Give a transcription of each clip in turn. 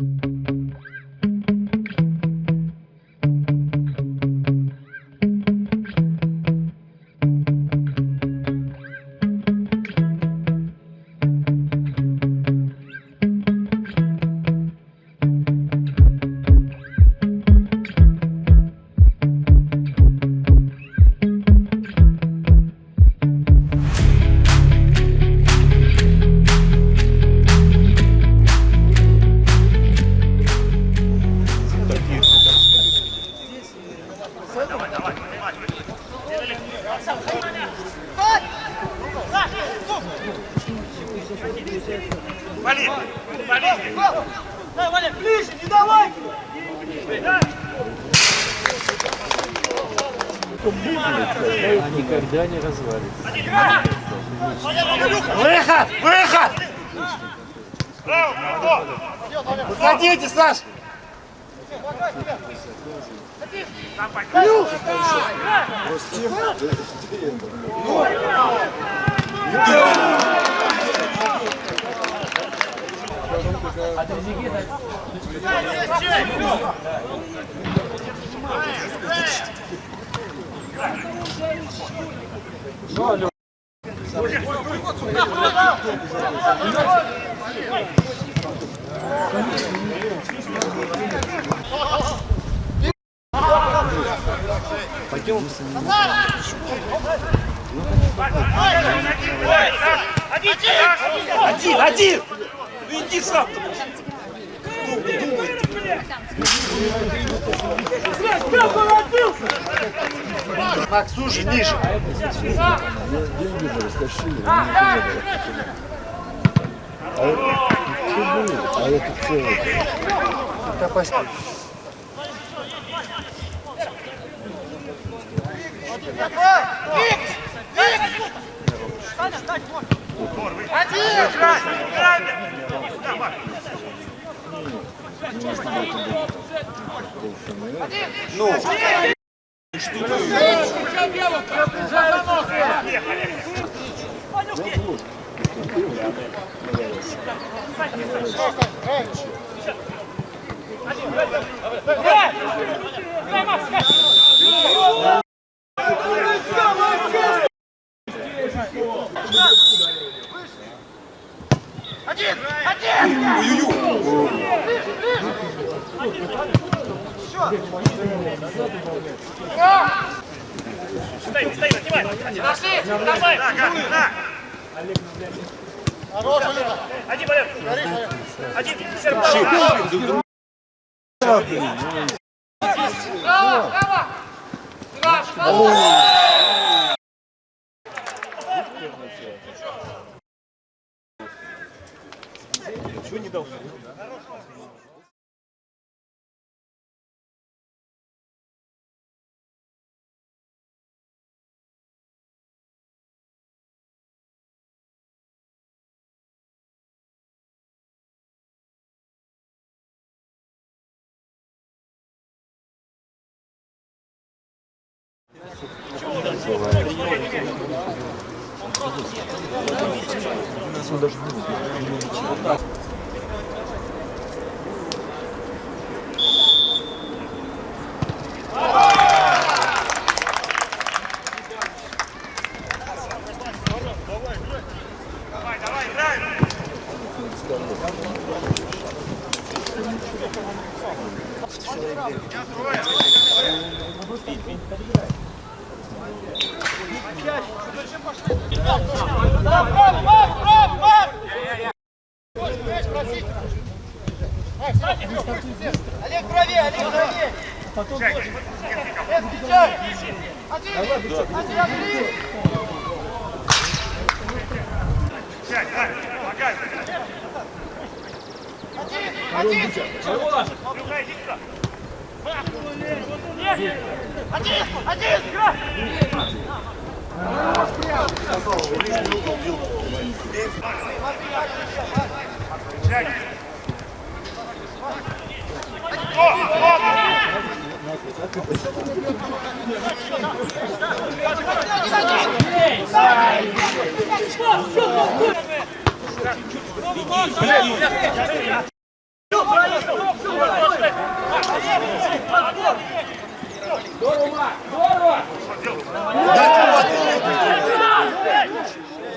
Вали! А никогда не развалится. Выход! Выход! Выходите, Саш! Один, один! Ну иди сам! Макс, уже ниже! Деньги же растащили. А это, а это целое. Да, постой. Стоим, стоим, отнимай! Нашли! Давай! Один, Валер! Один, Серб! Право, право! Давай, Один! Один, один! Сядь, давай,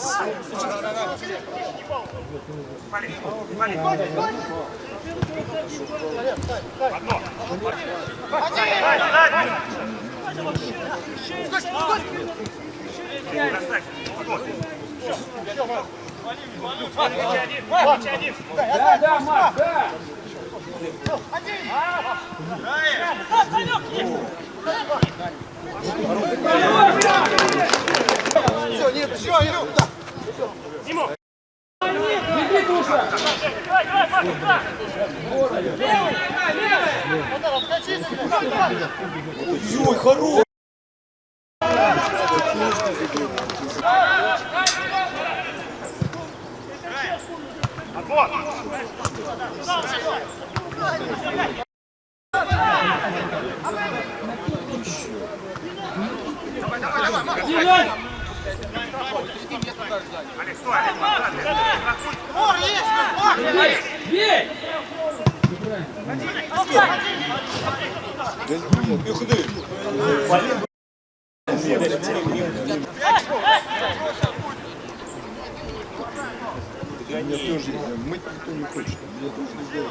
помогай! Один! Один! Люка, иди сюда! Один! Один! Сядь! О, о! Да, да, Марк, да! Все, нет, все, Илюх, да. Беги, Душа! Отбор! Мне тоже мыть никто не хочет. Мне тоже не сделали.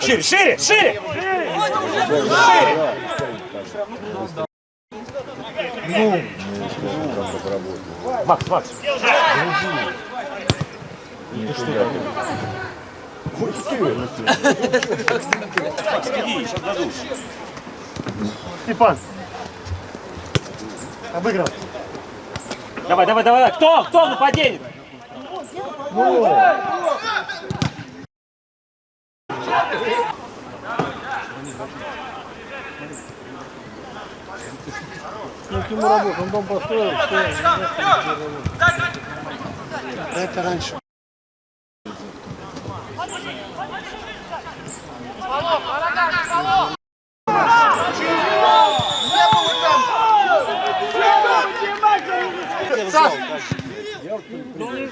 Шире, шире, шире! Макс, Макс. Степан. Обыграл. Давай, давай, давай. Кто? Кто нападение? ему работу, он дом построил, все, Это раньше. Давай,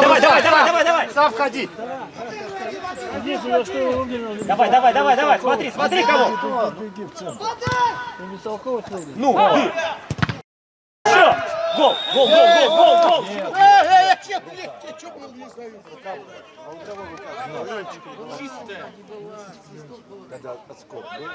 давай, давай, давай, давай, давай. Сам входи. Давай, давай, давай, давай. Смотри, смотри кого. Ну, ты. Все. Гол, гол, гол, гол, гол, гол. Я че, блядь, я че был не знаю. Когда отскок был.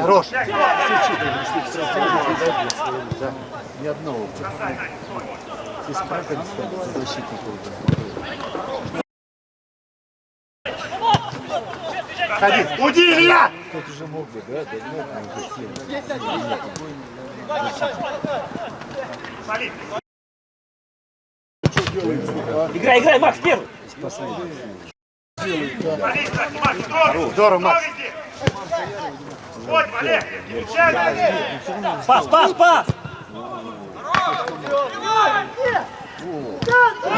Хорош. Ни одного. Из Пакистана защитников. Ходи. Уйди, Илья. Кто-то же мог бы, да? Да нет, он же сел. Играй, играй, Макс, первый. Здорово, Макс. Пас, пас, пас. Здорово!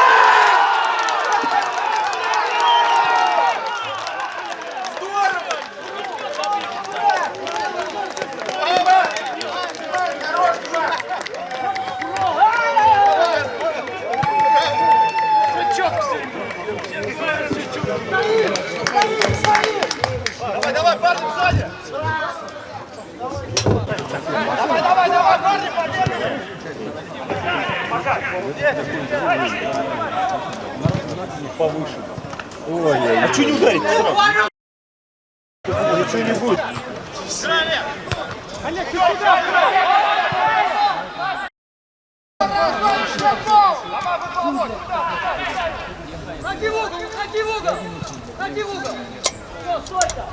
А что не ударить? Ничего не будет. Ходи в угол, ходи в угол! Ходи в угол! Все, стой-то!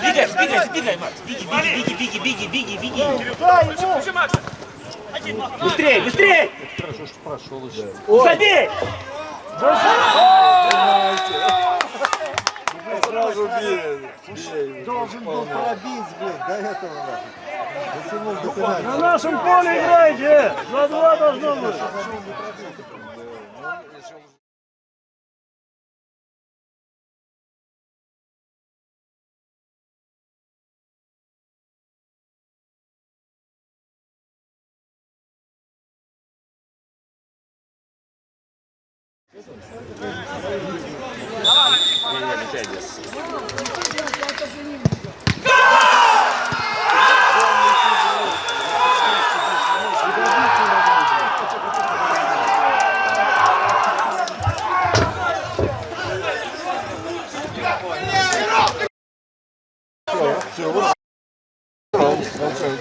Двигай, двигай, двигай, Макс. Беги, беги, беги, беги, беги, беги, беги. Быстрей, быстрей! Забей! Сразу бей. Должен был пробить, блин, до этого. Дотянул до пенальти. На нашем поле играйте! На два должно быть! 지금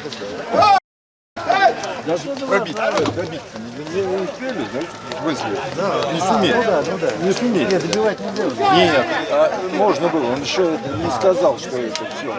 지금 Даже пробить, добить не, не успели, знаете, в смысле? не сумели. Не сумели. Нет, добивать нельзя. Нет, а можно было, он еще не сказал, что это все.